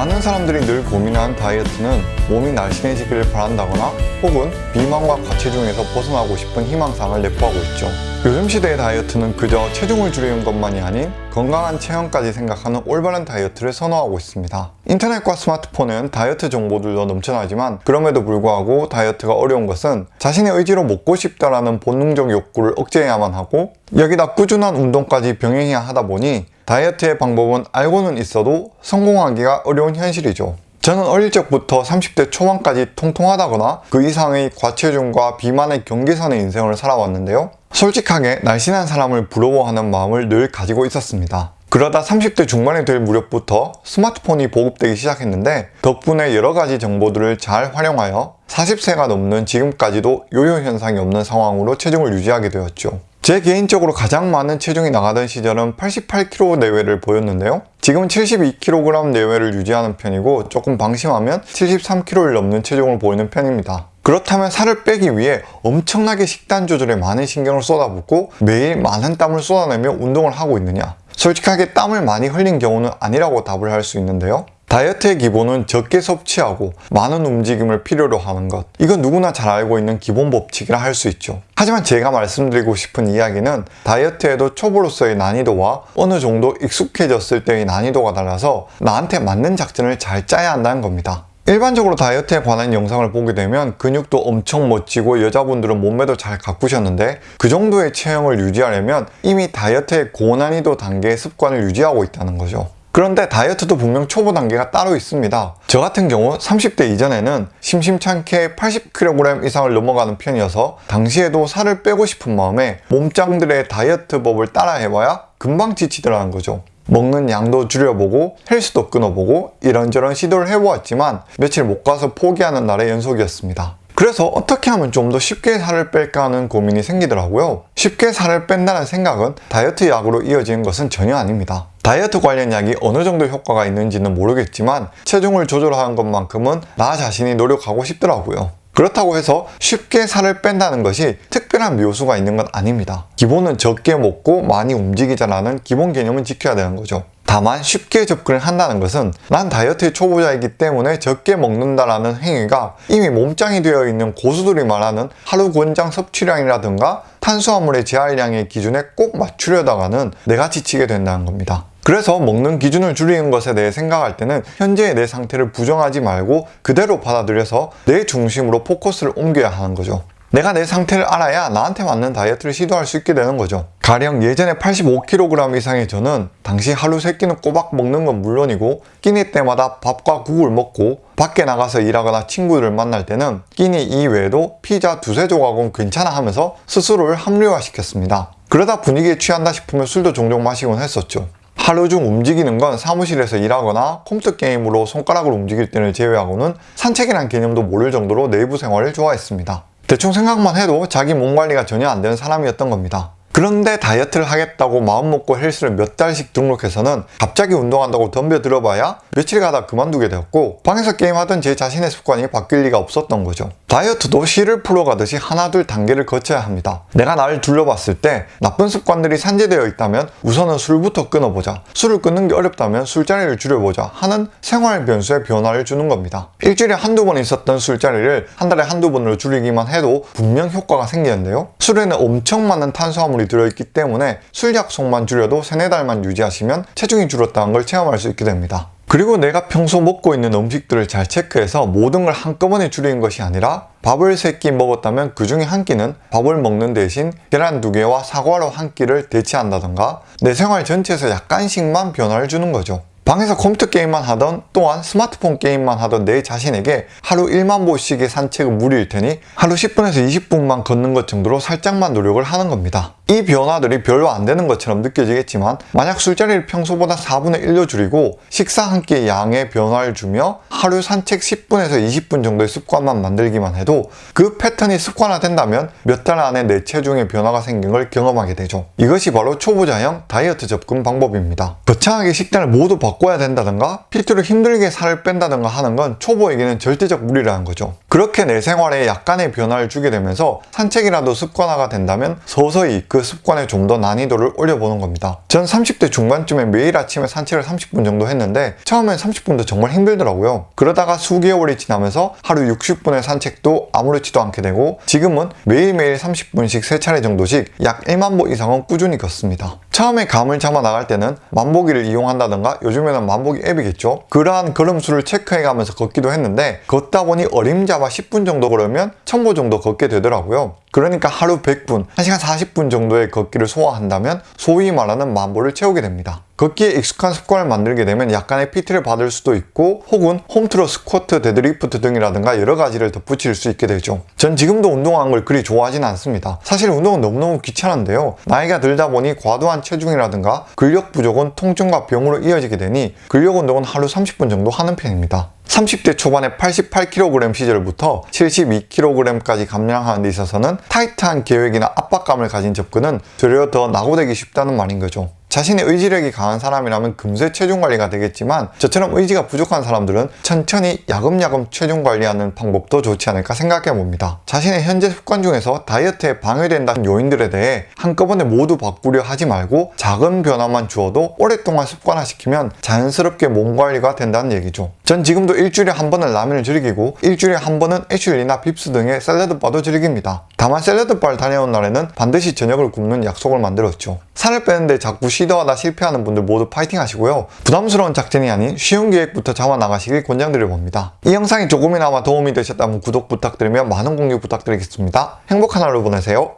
많은 사람들이 늘 고민하는 다이어트는 몸이 날씬해지기를 바란다거나 혹은 비만과 과체중에서 벗어나고 싶은 희망사항을 내포하고 있죠. 요즘 시대의 다이어트는 그저 체중을 줄이는 것만이 아닌 건강한 체형까지 생각하는 올바른 다이어트를 선호하고 있습니다. 인터넷과 스마트폰은 다이어트 정보들도 넘쳐나지만 그럼에도 불구하고 다이어트가 어려운 것은 자신의 의지로 먹고 싶다라는 본능적 욕구를 억제해야만 하고 여기다 꾸준한 운동까지 병행해야 하다 보니 다이어트의 방법은 알고는 있어도 성공하기가 어려운 현실이죠. 저는 어릴 적부터 30대 초반까지 통통하다거나 그 이상의 과체중과 비만의 경계선의 인생을 살아왔는데요. 솔직하게 날씬한 사람을 부러워하는 마음을 늘 가지고 있었습니다. 그러다 30대 중반이 될 무렵부터 스마트폰이 보급되기 시작했는데 덕분에 여러가지 정보들을 잘 활용하여 40세가 넘는 지금까지도 요요 현상이 없는 상황으로 체중을 유지하게 되었죠. 제 개인적으로 가장 많은 체중이 나가던 시절은 88kg 내외를 보였는데요. 지금은 72kg 내외를 유지하는 편이고 조금 방심하면 73kg를 넘는 체중을 보이는 편입니다. 그렇다면 살을 빼기 위해 엄청나게 식단 조절에 많은 신경을 쏟아붓고 매일 많은 땀을 쏟아내며 운동을 하고 있느냐? 솔직하게 땀을 많이 흘린 경우는 아니라고 답을 할 수 있는데요. 다이어트의 기본은 적게 섭취하고 많은 움직임을 필요로 하는 것. 이건 누구나 잘 알고 있는 기본 법칙이라 할 수 있죠. 하지만 제가 말씀드리고 싶은 이야기는 다이어트에도 초보로서의 난이도와 어느 정도 익숙해졌을 때의 난이도가 달라서 나한테 맞는 작전을 잘 짜야 한다는 겁니다. 일반적으로 다이어트에 관한 영상을 보게 되면 근육도 엄청 멋지고 여자분들은 몸매도 잘 가꾸셨는데 그 정도의 체형을 유지하려면 이미 다이어트의 고난이도 단계의 습관을 유지하고 있다는 거죠 그런데 다이어트도 분명 초보 단계가 따로 있습니다. 저 같은 경우 30대 이전에는 심심찮게 80kg 이상을 넘어가는 편이어서 당시에도 살을 빼고 싶은 마음에 몸짱들의 다이어트 법을 따라해봐야 금방 지치더라는 거죠. 먹는 양도 줄여보고 헬스도 끊어보고 이런저런 시도를 해보았지만 며칠 못 가서 포기하는 날의 연속이었습니다. 그래서 어떻게 하면 좀 더 쉽게 살을 뺄까 하는 고민이 생기더라고요. 쉽게 살을 뺀다는 생각은 다이어트 약으로 이어지는 것은 전혀 아닙니다. 다이어트 관련 약이 어느 정도 효과가 있는지는 모르겠지만 체중을 조절하는 것만큼은 나 자신이 노력하고 싶더라고요. 그렇다고 해서 쉽게 살을 뺀다는 것이 특별한 묘수가 있는 건 아닙니다. 기본은 적게 먹고 많이 움직이자라는 기본 개념은 지켜야 되는 거죠. 다만 쉽게 접근을 한다는 것은 난 다이어트 초보자이기 때문에 적게 먹는다라는 행위가 이미 몸짱이 되어 있는 고수들이 말하는 하루 권장 섭취량이라든가 탄수화물의 제할량의 기준에 꼭 맞추려다가는 내가 지치게 된다는 겁니다. 그래서 먹는 기준을 줄이는 것에 대해 생각할 때는 현재의 내 상태를 부정하지 말고 그대로 받아들여서 내 중심으로 포커스를 옮겨야 하는 거죠. 내가 내 상태를 알아야 나한테 맞는 다이어트를 시도할 수 있게 되는 거죠. 가령 예전에 85kg 이상의 저는 당시 하루 3끼는 꼬박 먹는 건 물론이고 끼니 때마다 밥과 국을 먹고 밖에 나가서 일하거나 친구들을 만날 때는 끼니 이외에도 피자 두세 조각은 괜찮아 하면서 스스로를 합리화시켰습니다. 그러다 분위기에 취한다 싶으면 술도 종종 마시곤 했었죠. 하루 중 움직이는 건 사무실에서 일하거나 컴퓨터 게임으로 손가락을 움직일 때를 제외하고는 산책이란 개념도 모를 정도로 내부 생활을 좋아했습니다. 대충 생각만 해도 자기 몸 관리가 전혀 안 되는 사람이었던 겁니다. 그런데 다이어트를 하겠다고 마음먹고 헬스를 몇 달씩 등록해서는 갑자기 운동한다고 덤벼 들어봐야 며칠 가다 그만두게 되었고 방에서 게임하던 제 자신의 습관이 바뀔 리가 없었던 거죠. 다이어트도 실을 풀어가듯이 하나둘 단계를 거쳐야 합니다. 내가 나를 둘러봤을 때 나쁜 습관들이 산재되어 있다면 우선은 술부터 끊어보자. 술을 끊는 게 어렵다면 술자리를 줄여보자 하는 생활 변수에 변화를 주는 겁니다. 일주일에 한두 번 있었던 술자리를 한 달에 한두 번으로 줄이기만 해도 분명 효과가 생기는데요. 술에는 엄청 많은 탄수화물이 들어있기 때문에 술 약속만 줄여도 세네 달만 유지하시면 체중이 줄었다는 걸 체험할 수 있게 됩니다. 그리고 내가 평소 먹고 있는 음식들을 잘 체크해서 모든 걸 한꺼번에 줄이는 것이 아니라 밥을 세끼 먹었다면 그 중에 한 끼는 밥을 먹는 대신 계란 두 개와 사과로 한 끼를 대체한다던가 내 생활 전체에서 약간씩만 변화를 주는 거죠. 방에서 컴퓨터 게임만 하던 또한 스마트폰 게임만 하던 내 자신에게 하루 1만 보씩의 산책은 무리일 테니 하루 10분에서 20분만 걷는 것 정도로 살짝만 노력을 하는 겁니다. 이 변화들이 별로 안 되는 것처럼 느껴지겠지만 만약 술자리를 평소보다 4분의 1로 줄이고 식사 한 끼의 양의 변화를 주며 하루 산책 10분에서 20분 정도의 습관만 만들기만 해도 그 패턴이 습관화된다면 몇 달 안에 내 체중에 변화가 생긴 걸 경험하게 되죠. 이것이 바로 초보자형 다이어트 접근 방법입니다. 거창하게 식단을 모두 바꾸고 바꿔야 된다든가 필수로 힘들게 살을 뺀다든가 하는 건 초보에게는 절대적 무리라는 거죠. 그렇게 내 생활에 약간의 변화를 주게 되면서 산책이라도 습관화가 된다면 서서히 그 습관에 좀 더 난이도를 올려보는 겁니다. 전 30대 중반쯤에 매일 아침에 산책을 30분 정도 했는데 처음엔 30분도 정말 힘들더라고요. 그러다가 수개월이 지나면서 하루 60분의 산책도 아무렇지도 않게 되고 지금은 매일매일 30분씩 3차례 정도씩 약 1만 보 이상은 꾸준히 걷습니다. 처음에 감을 잡아 나갈 때는 만보기를 이용한다던가 요즘에는 만보기 앱이겠죠. 그러한 걸음수를 체크해가면서 걷기도 했는데 걷다 보니 어림잡아 10분 정도 걸으면 1000보 정도 걷게 되더라고요. 그러니까 하루 100분, 1시간 40분 정도의 걷기를 소화한다면 소위 말하는 만보를 채우게 됩니다. 걷기에 익숙한 습관을 만들게 되면 약간의 PT를 받을 수도 있고 혹은 홈트로 스쿼트, 데드리프트 등이라든가 여러 가지를 덧붙일 수 있게 되죠. 전 지금도 운동하는 걸 그리 좋아하진 않습니다. 사실 운동은 너무너무 귀찮은데요. 나이가 들다 보니 과도한 체중이라든가 근력 부족은 통증과 병으로 이어지게 되니 근력 운동은 하루 30분 정도 하는 편입니다. 30대 초반에 88kg 시절부터 72kg까지 감량하는 데 있어서는 타이트한 계획이나 압박감을 가진 접근은 되려 더 낙오되기 쉽다는 말인 거죠. 자신의 의지력이 강한 사람이라면 금세 체중 관리가 되겠지만 저처럼 의지가 부족한 사람들은 천천히 야금야금 체중 관리하는 방법도 좋지 않을까 생각해 봅니다. 자신의 현재 습관 중에서 다이어트에 방해된다는 요인들에 대해 한꺼번에 모두 바꾸려 하지 말고 작은 변화만 주어도 오랫동안 습관화시키면 자연스럽게 몸 관리가 된다는 얘기죠. 전 지금도 일주일에 한 번은 라면을 즐기고 일주일에 한 번은 애슐리나 빕스 등의 샐러드바도 즐깁니다. 다만 샐러드바를 다녀온 날에는 반드시 저녁을 굶는 약속을 만들었죠. 살을 빼는데 자꾸 시도하다 실패하는 분들 모두 파이팅 하시고요. 부담스러운 작전이 아닌 쉬운 계획부터 잡아 나가시길 권장드려 봅니다. 이 영상이 조금이나마 도움이 되셨다면 구독 부탁드리며 많은 공유 부탁드리겠습니다. 행복한 하루 보내세요.